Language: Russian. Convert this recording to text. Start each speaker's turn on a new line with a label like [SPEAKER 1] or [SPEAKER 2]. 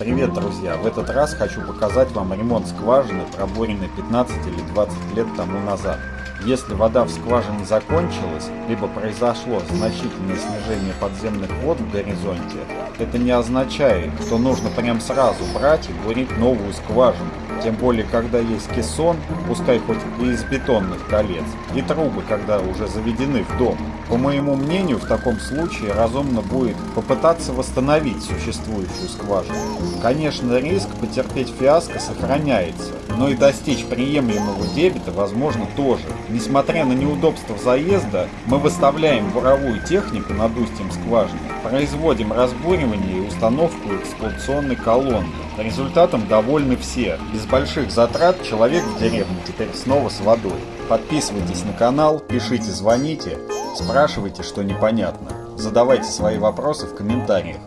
[SPEAKER 1] Привет, друзья! В этот раз хочу показать вам ремонт скважины, пробуренной 15 или 20 лет тому назад. Если вода в скважине закончилась, либо произошло значительное снижение подземных вод в горизонте, это не означает, что нужно прям сразу брать и бурить новую скважину. Тем более, когда есть кессон, пускай хоть и из бетонных колец, и трубы, когда уже заведены в дом. По моему мнению, в таком случае разумно будет попытаться восстановить существующую скважину. Конечно, риск потерпеть фиаско сохраняется, но и достичь приемлемого дебита возможно тоже. Несмотря на неудобства заезда, мы выставляем буровую технику над устьем скважины, производим разбуривание и установку эксплуатационной колонны. Результатом довольны все. Без больших затрат человек в деревне теперь снова с водой. Подписывайтесь на канал, пишите, звоните, спрашивайте, что непонятно. Задавайте свои вопросы в комментариях.